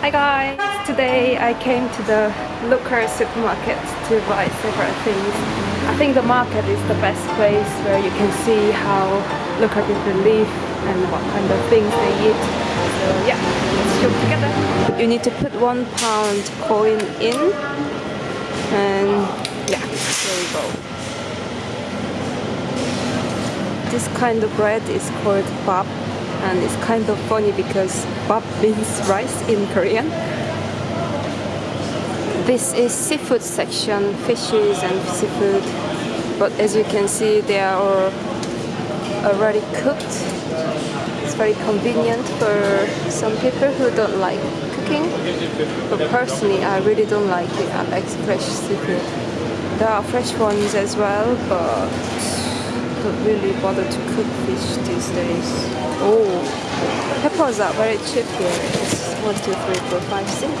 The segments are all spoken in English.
Hi guys! Today I came to the Lookers supermarket to buy several things. I think the market is the best place where you can see how Looker people live and what kind of things they eat. So yeah, let's shop together. You need to put one pound coin in and yeah, here we go. This kind of bread is called bap and it's kind of funny because bap means rice in Korean. This is seafood section, fishes and seafood, but as you can see they are already cooked. It's very convenient for some people who don't like cooking, but personally I really don't like it. I like fresh seafood. There are fresh ones as well, but don't really bother to cook fish these days. Oh, peppers are very cheap here. It's one, two, three, four, five, six.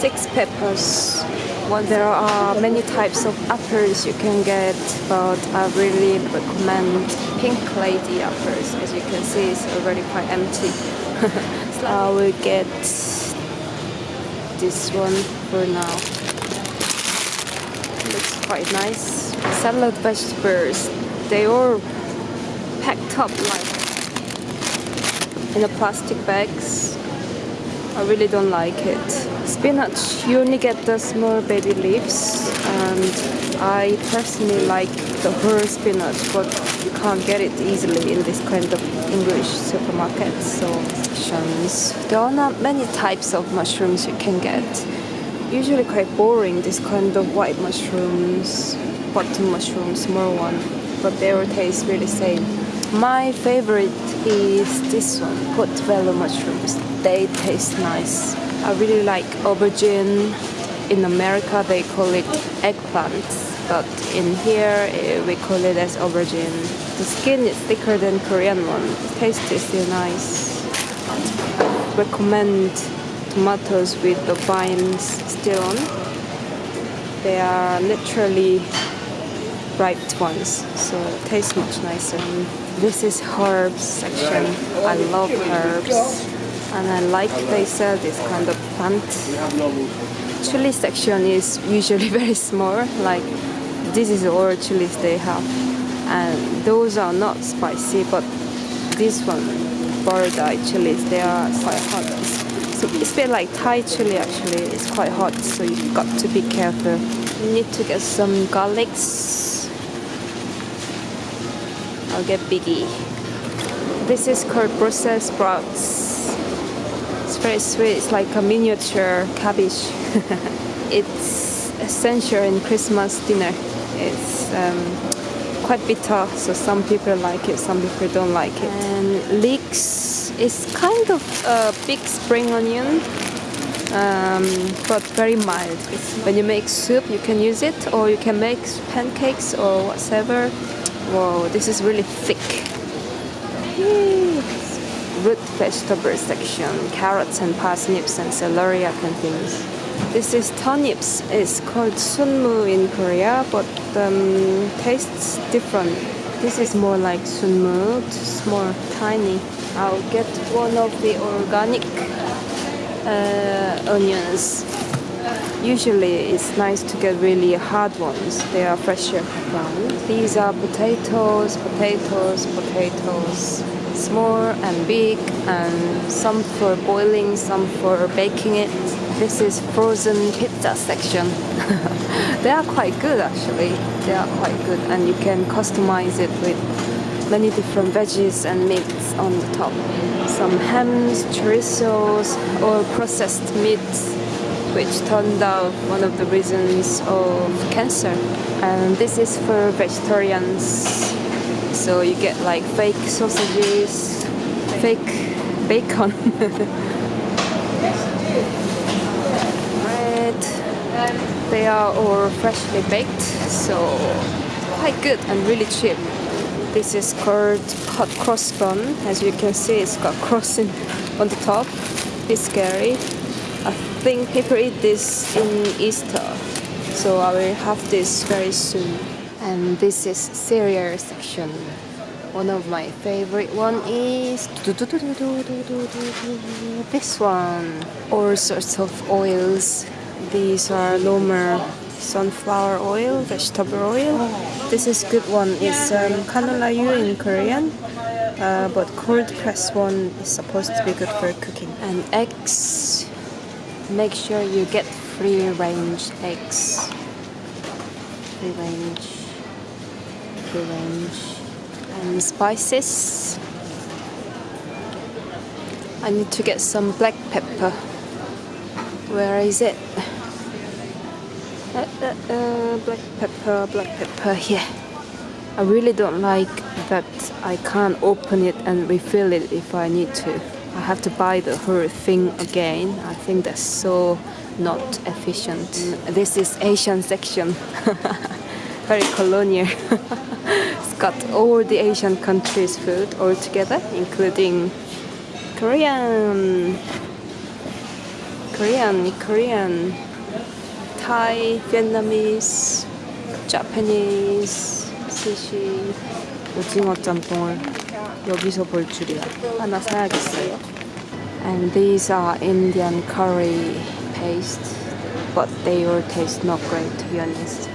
Six peppers. Well, there are many types of apples you can get, but I really recommend Pink Lady apples. As you can see, it's already quite empty. I will get this one for now. Looks quite nice. Salad vegetables they all packed up like in a plastic bags. I really don't like it. Spinach, you only get the small baby leaves and I personally like the whole spinach but you can't get it easily in this kind of English supermarket so sections. There are not many types of mushrooms you can get. Usually quite boring this kind of white mushrooms, button mushrooms, small one but they all taste really same. My favorite is this one, portobello mushrooms. They taste nice. I really like aubergine. In America they call it eggplants, but in here eh, we call it as aubergine. The skin is thicker than Korean one. The taste is still nice. Recommend tomatoes with the vines still on. They are literally ripe ones so it tastes much nicer. This is herbs section. I love herbs and I like they sell this kind of plant. Chili section is usually very small like this is all chilies they have. And those are not spicy but this one Borodai chilies they are quite hot. So it's a bit like Thai chili actually. It's quite hot so you've got to be careful. You need to get some garlics I'll get biggie. This is called Brussels sprouts. It's very sweet. It's like a miniature cabbage. it's essential in Christmas dinner. It's um, quite bitter, so some people like it, some people don't like it. And leeks is kind of a big spring onion, um, but very mild. When you make soup, you can use it, or you can make pancakes or whatever. Whoa, this is really thick. Root vegetable section, carrots and parsnips and celery and things. This is turnips. It's called sunmu in Korea, but um, tastes different. This is more like sunmu, it's more tiny. I'll get one of the organic uh, onions Usually it's nice to get really hard ones, they are fresher ground. These are potatoes, potatoes, potatoes, small and big and some for boiling, some for baking it. This is frozen pizza section. they are quite good actually, they are quite good and you can customize it with many different veggies and meats on the top. Some hams, chorizos or processed meats which turned out one of the reasons of cancer. And this is for vegetarians. So you get like fake sausages, fake bacon. Bread. They are all freshly baked, so quite good and really cheap. This is called hot cross bun. As you can see, it's got crossing on the top. It's scary think people eat this in Easter, so I will have this very soon. And this is cereal section. One of my favorite one is this one. All sorts of oils. These are Lomer sunflower oil, vegetable oil. This is good one. It's um, kanolayu in Korean. Uh, but cold press one is supposed to be good for cooking. And eggs, make sure you get free range eggs. Free range, free range. And spices. I need to get some black pepper. Where is it? Uh, uh, uh, black pepper, black pepper here. I really don't like that I can't open it and refill it if I need to. I have to buy the whole thing again. I think that's so not efficient. This is Asian section. Very colonial. it's got all the Asian countries food all together, including Korean, Korean, Korean, Thai, Vietnamese, Japanese, 스시, 오징어 짬뽕을 여기서 볼 줄이야. 하나 사야겠어요. And these are Indian curry paste, but they all taste not great to be honest.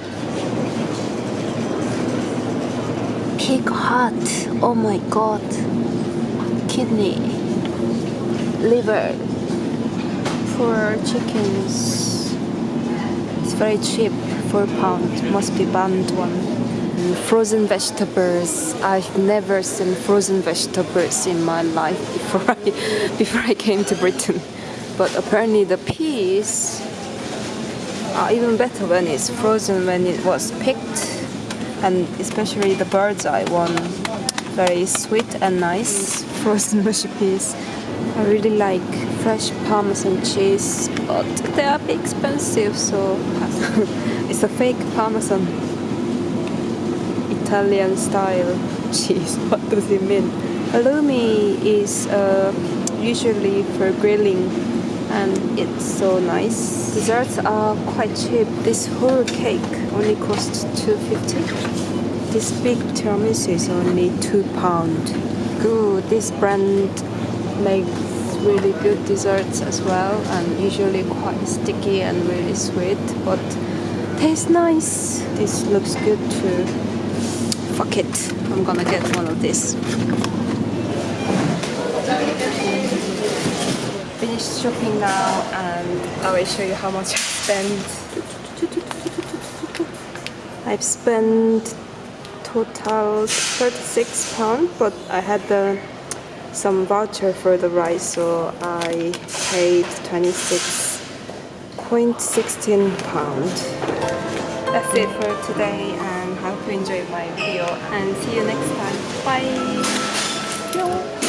Pig heart, oh my god. Kidney, liver, for chickens. It's very cheap, 4 pounds, must be banned one. Frozen vegetables. I've never seen frozen vegetables in my life before I before I came to Britain. But apparently the peas are even better when it's frozen when it was picked and especially the bird's eye one very sweet and nice frozen mushy peas. I really like fresh parmesan cheese but they are expensive so it's a fake parmesan Italian style cheese. What does it mean? Halloumi is uh, usually for grilling and it's so nice. Desserts are quite cheap. This whole cake only costs 2.50. This big tiramisu is only 2 pound. Good. This brand makes really good desserts as well and usually quite sticky and really sweet but tastes nice. This looks good too fuck it. I'm gonna get one of these. Finished shopping now and I will show you how much I spent. I've spent total 36 pounds but I had the, some voucher for the rice so I paid 26.16 pound. That's it for today my video and see you next time. Bye!